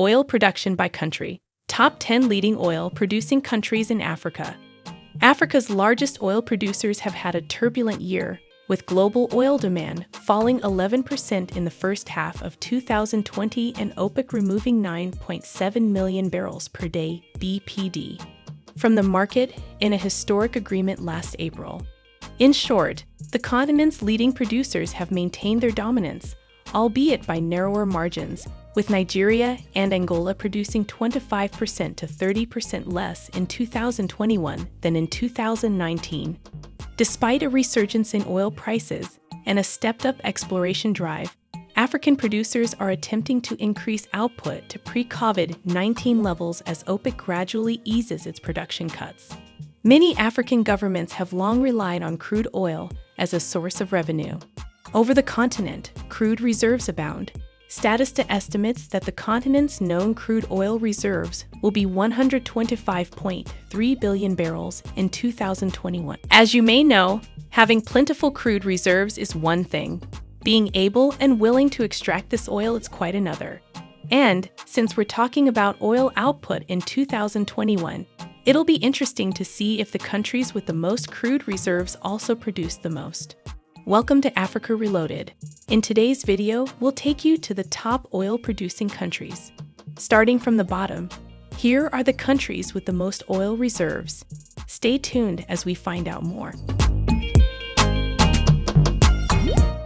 Oil production by country. Top 10 leading oil producing countries in Africa. Africa's largest oil producers have had a turbulent year, with global oil demand falling 11% in the first half of 2020 and OPEC removing 9.7 million barrels per day BPD from the market in a historic agreement last April. In short, the continent's leading producers have maintained their dominance, albeit by narrower margins, with Nigeria and Angola producing 25% to 30% less in 2021 than in 2019. Despite a resurgence in oil prices and a stepped up exploration drive, African producers are attempting to increase output to pre COVID 19 levels as OPEC gradually eases its production cuts. Many African governments have long relied on crude oil as a source of revenue. Over the continent, crude reserves abound, Statista estimates that the continent's known crude oil reserves will be 125.3 billion barrels in 2021. As you may know, having plentiful crude reserves is one thing. Being able and willing to extract this oil is quite another. And since we're talking about oil output in 2021, it'll be interesting to see if the countries with the most crude reserves also produce the most. Welcome to Africa Reloaded. In today's video, we'll take you to the top oil producing countries. Starting from the bottom, here are the countries with the most oil reserves. Stay tuned as we find out more.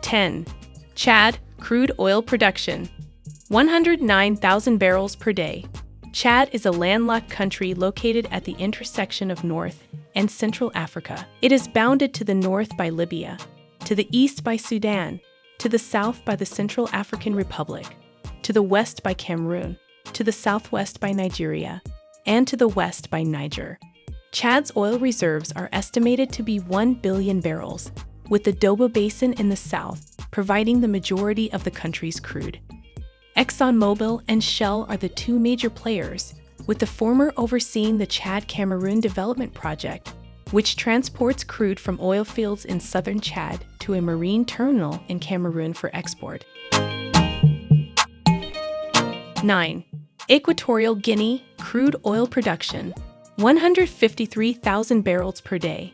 10. Chad crude oil production 109,000 barrels per day. Chad is a landlocked country located at the intersection of North and Central Africa. It is bounded to the north by Libya, to the east by Sudan, to the south by the Central African Republic, to the west by Cameroon, to the southwest by Nigeria, and to the west by Niger. Chad's oil reserves are estimated to be 1 billion barrels, with the Doba Basin in the south providing the majority of the country's crude. ExxonMobil and Shell are the two major players, with the former overseeing the Chad Cameroon Development Project which transports crude from oil fields in southern Chad to a marine terminal in Cameroon for export. 9. Equatorial Guinea crude oil production 153,000 barrels per day.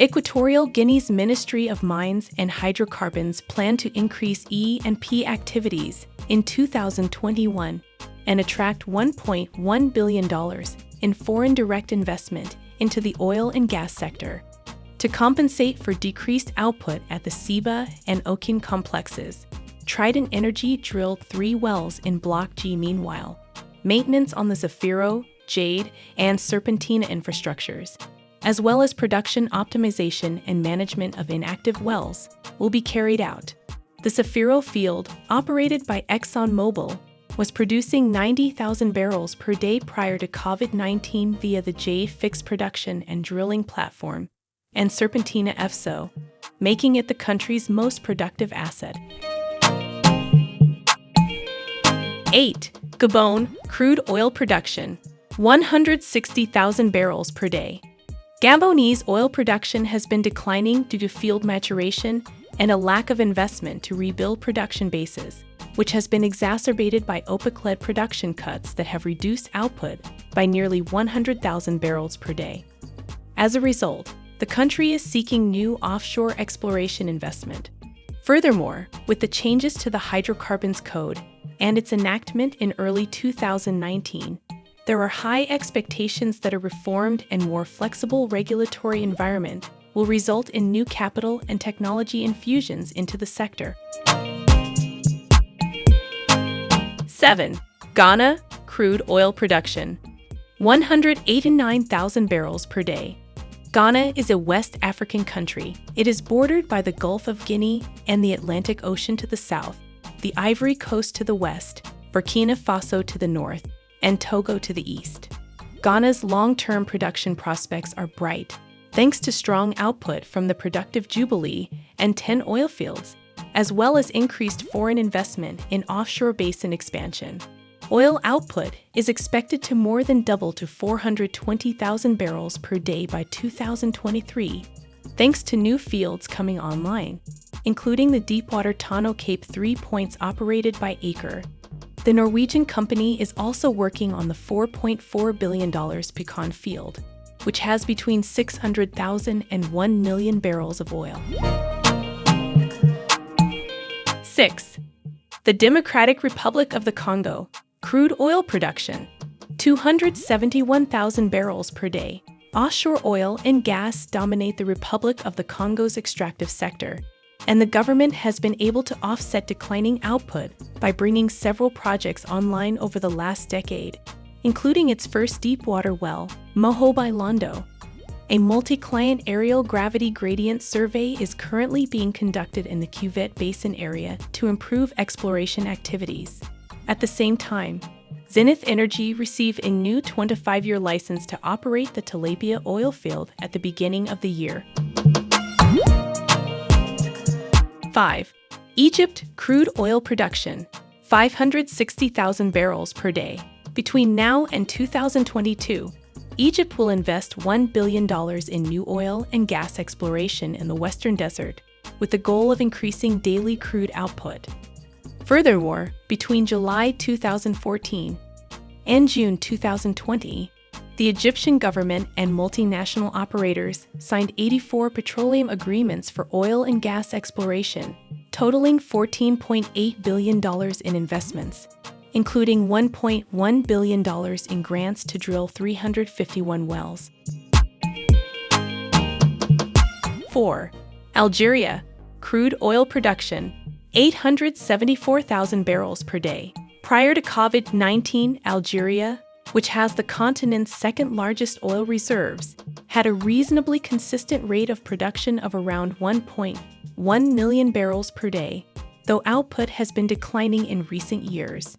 Equatorial Guinea's Ministry of Mines and Hydrocarbons plan to increase E&P activities in 2021 and attract $1.1 billion in foreign direct investment into the oil and gas sector. To compensate for decreased output at the Ceiba and Okin complexes, Trident Energy drilled three wells in Block G meanwhile. Maintenance on the Zafiro, Jade, and Serpentina infrastructures, as well as production optimization and management of inactive wells, will be carried out. The Zafiro field, operated by ExxonMobil, was producing 90,000 barrels per day prior to COVID 19 via the J Fix production and drilling platform and Serpentina FSO, making it the country's most productive asset. 8. Gabon crude oil production 160,000 barrels per day. Gabonese oil production has been declining due to field maturation and a lack of investment to rebuild production bases which has been exacerbated by OPEC led production cuts that have reduced output by nearly 100,000 barrels per day. As a result, the country is seeking new offshore exploration investment. Furthermore, with the changes to the Hydrocarbons Code and its enactment in early 2019, there are high expectations that a reformed and more flexible regulatory environment will result in new capital and technology infusions into the sector. 7. Ghana crude oil production 189,000 barrels per day. Ghana is a West African country. It is bordered by the Gulf of Guinea and the Atlantic Ocean to the south, the Ivory Coast to the west, Burkina Faso to the north, and Togo to the east. Ghana's long term production prospects are bright, thanks to strong output from the productive Jubilee and TEN oil fields as well as increased foreign investment in offshore basin expansion. Oil output is expected to more than double to 420,000 barrels per day by 2023, thanks to new fields coming online, including the deepwater Tano Cape 3 points operated by Aker. The Norwegian company is also working on the $4.4 billion Pecan field, which has between 600,000 and 1 million barrels of oil. 6. The Democratic Republic of the Congo, crude oil production, 271,000 barrels per day. Offshore oil and gas dominate the Republic of the Congo's extractive sector, and the government has been able to offset declining output by bringing several projects online over the last decade, including its first deepwater well, Moho Londo. A multi-client aerial gravity gradient survey is currently being conducted in the Cuvette Basin area to improve exploration activities. At the same time, Zenith Energy received a new 25-year license to operate the Tilapia oil field at the beginning of the year. 5. Egypt crude oil production 560,000 barrels per day. Between now and 2022, Egypt will invest $1 billion in new oil and gas exploration in the Western Desert, with the goal of increasing daily crude output. Furthermore, between July 2014 and June 2020, the Egyptian government and multinational operators signed 84 petroleum agreements for oil and gas exploration, totaling $14.8 billion in investments, including $1.1 billion in grants to drill 351 wells. 4. Algeria, crude oil production, 874,000 barrels per day. Prior to COVID 19, Algeria, which has the continent's second largest oil reserves, had a reasonably consistent rate of production of around 1.1 million barrels per day, though output has been declining in recent years.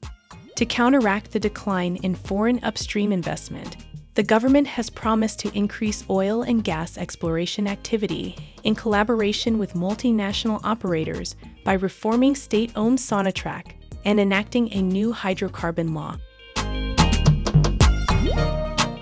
To counteract the decline in foreign upstream investment, the government has promised to increase oil and gas exploration activity in collaboration with multinational operators by reforming state owned Sonatrach and enacting a new hydrocarbon law.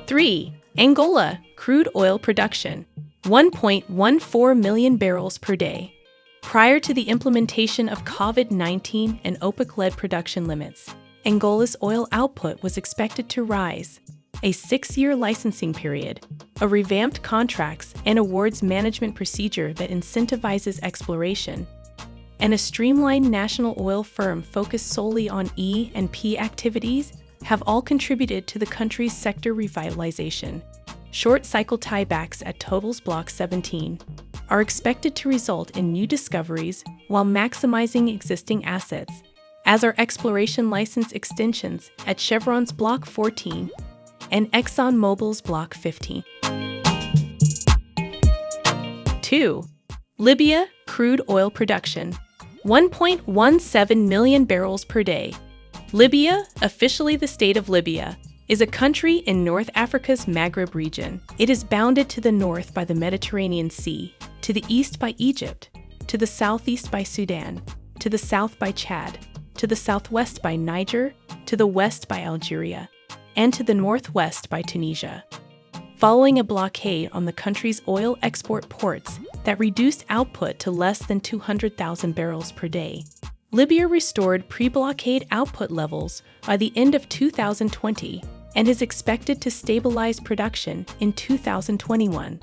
3. Angola crude oil production 1.14 million barrels per day. Prior to the implementation of COVID 19 and OPEC led production limits, Angola's oil output was expected to rise. A six year licensing period, a revamped contracts and awards management procedure that incentivizes exploration, and a streamlined national oil firm focused solely on E and P activities have all contributed to the country's sector revitalization. Short cycle tiebacks at Total's Block 17 are expected to result in new discoveries while maximizing existing assets, as are exploration license extensions at Chevron's Block 14 and ExxonMobil's Block 15. 2. Libya crude oil production 1.17 million barrels per day. Libya, officially the state of Libya, is a country in North Africa's Maghreb region. It is bounded to the north by the Mediterranean Sea, to the east by Egypt, to the southeast by Sudan, to the south by Chad, to the southwest by Niger, to the west by Algeria, and to the northwest by Tunisia. Following a blockade on the country's oil export ports, that reduced output to less than 200,000 barrels per day. Libya restored pre blockade output levels by the end of 2020 and is expected to stabilize production in 2021.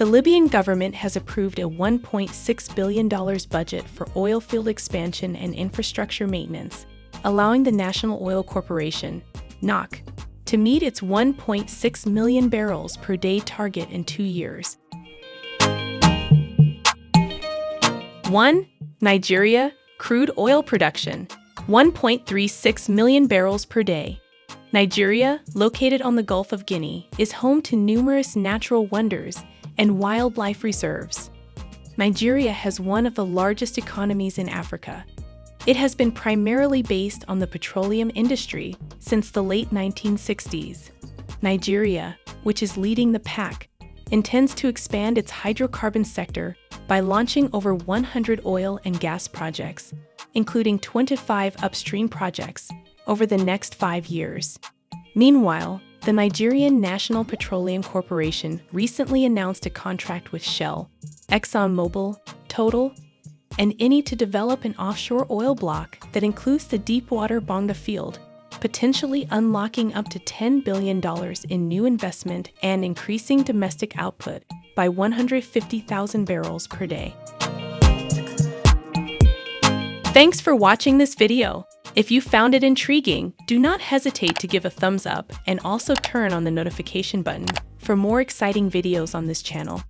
The Libyan government has approved a $1.6 billion budget for oil field expansion and infrastructure maintenance, allowing the National Oil Corporation, NOC, to meet its 1.6 million barrels per day target in two years 1. Nigeria crude oil production 1.36 million barrels per day. Nigeria, located on the Gulf of Guinea, is home to numerous natural wonders and wildlife reserves. Nigeria has one of the largest economies in Africa. It has been primarily based on the petroleum industry since the late 1960s. Nigeria, which is leading the pack, intends to expand its hydrocarbon sector by launching over 100 oil and gas projects, including 25 upstream projects, over the next five years. Meanwhile, the Nigerian National Petroleum Corporation recently announced a contract with Shell, ExxonMobil, Total, and Eni to develop an offshore oil block that includes the deepwater Bonga field, potentially unlocking up to $10 billion in new investment and increasing domestic output by 150,000 barrels per day. Thanks for watching this video. If you found it intriguing, do not hesitate to give a thumbs up and also turn on the notification button for more exciting videos on this channel.